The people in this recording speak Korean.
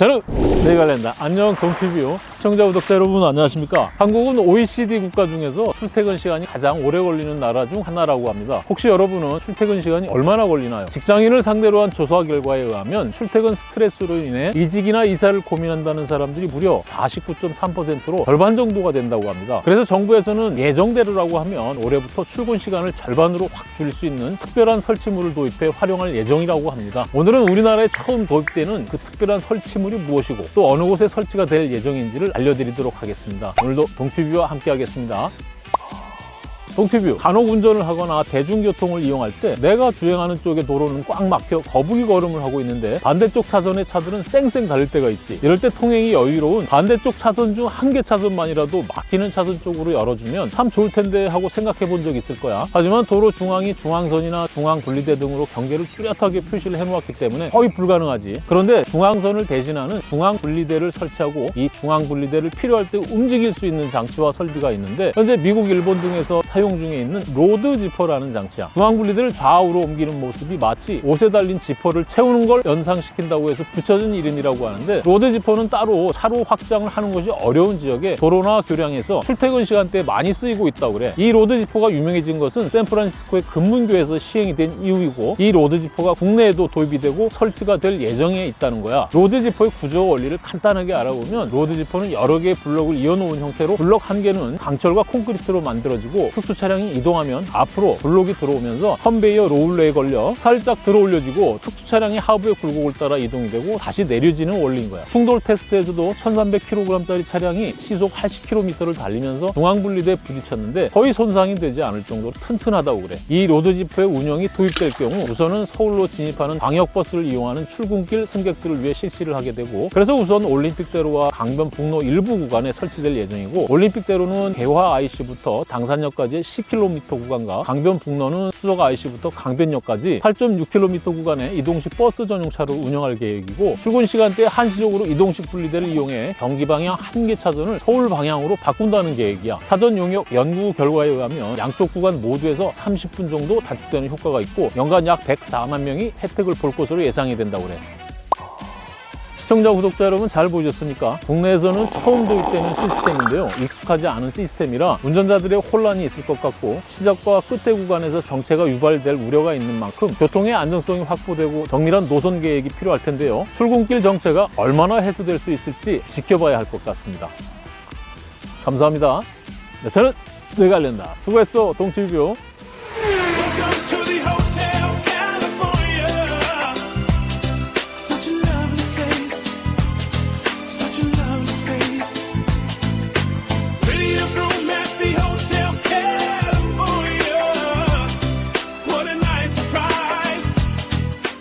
저는 네갈랜다 안녕 동티뷰 시청자 구독자 여러분 안녕하십니까? 한국은 OECD 국가 중에서 출퇴근 시간이 가장 오래 걸리는 나라 중 하나라고 합니다. 혹시 여러분은 출퇴근 시간이 얼마나 걸리나요? 직장인을 상대로 한 조사 결과에 의하면 출퇴근 스트레스로 인해 이직이나 이사를 고민한다는 사람들이 무려 49.3%로 절반 정도가 된다고 합니다. 그래서 정부에서는 예정대로라고 하면 올해부터 출근 시간을 절반으로 확 줄일 수 있는 특별한 설치물을 도입해 활용할 예정이라고 합니다. 오늘은 우리나라에 처음 도입되는 그 특별한 설치물 이 무엇이고 또 어느 곳에 설치가 될 예정인지를 알려드리도록 하겠습니다. 오늘도 동티뷰와 함께 하겠습니다. 동티뷰. 간혹 운전을 하거나 대중교통을 이용할 때 내가 주행하는 쪽의 도로는 꽉 막혀 거북이 걸음을 하고 있는데 반대쪽 차선의 차들은 쌩쌩 달릴 때가 있지. 이럴 때 통행이 여유로운 반대쪽 차선 중 한 개 차선만이라도 막히는 차선 쪽으로 열어주면 참 좋을 텐데 하고 생각해 본적 있을 거야. 하지만 도로 중앙이 중앙선이나 중앙분리대 등으로 경계를 뚜렷하게 표시를 해놓았기 때문에 거의 불가능하지. 그런데 중앙선을 대신하는 중앙분리대를 설치하고 이 중앙분리대를 필요할 때 움직일 수 있는 장치와 설비가 있는데 현재 미국, 일본 등에서 사용 중에 있는 road zipper라는 장치야. 중앙분리대를 좌우로 옮기는 모습이 마치 옷에 달린 지퍼를 채우는 걸 연상시킨다고 해서 붙여진 이름이라고 하는데 road zipper는 따로 차로 확장을 하는 것이 어려운 지역에 도로나 교량에서 출퇴근 시간대에 많이 쓰이고 있다고 그래. 이 road zipper가 유명해진 것은 샌프란시스코의 금문교에서 시행이 된 이유이고 이 road zipper가 국내에도 도입이 되고 설치가 될 예정에 있다는 거야. road zipper의 구조 원리를 간단하게 알아보면 road zipper는 여러 개의 블럭을 이어놓은 형태로 블럭 한 개는 강철과 콘크리트로 만들어지고 특수 차량이 이동하면 앞으로 블록이 들어오면서 컨베이어 롤러에 걸려 살짝 들어 올려지고 특수 차량이 하부의 굴곡을 따라 이동이 되고 다시 내려지는 원리인 거야. 충돌 테스트에서도 1300kg짜리 차량이 시속 80km를 달리면서 중앙분리대에 부딪혔는데 거의 손상이 되지 않을 정도로 튼튼하다고 그래. 이 road zipper의 운영이 도입될 경우 우선은 서울로 진입하는 광역버스를 이용하는 출근길 승객들을 위해 실시를 하게 되고 그래서 우선 올림픽대로와 강변북로 일부 구간에 설치될 예정이고 올림픽대로는 개화 IC부터 당산역까지 10km 구간과 강변북로는 수석 IC부터 강변역까지 8.6km 구간의 이동식 버스 전용차를 운영할 계획이고 출근 시간대에 한시적으로 이동식 분리대를 이용해 경기 방향 한 개 차선을 서울 방향으로 바꾼다는 계획이야. 사전 용역 연구 결과에 의하면 양쪽 구간 모두에서 30분 정도 단축되는 효과가 있고 연간 약 104만 명이 혜택을 볼 것으로 예상이 된다고 그래. 시청자, 구독자 여러분 잘 보셨습니까? 국내에서는 처음 도입되는 시스템인데요. 익숙하지 않은 시스템이라 운전자들의 혼란이 있을 것 같고 시작과 끝의 구간에서 정체가 유발될 우려가 있는 만큼 교통의 안전성이 확보되고 정밀한 노선 계획이 필요할 텐데요. 출근길 정체가 얼마나 해소될 수 있을지 지켜봐야 할 것 같습니다. 감사합니다. 네, 저는 뇌관련다. 수고했어, 동티뷰.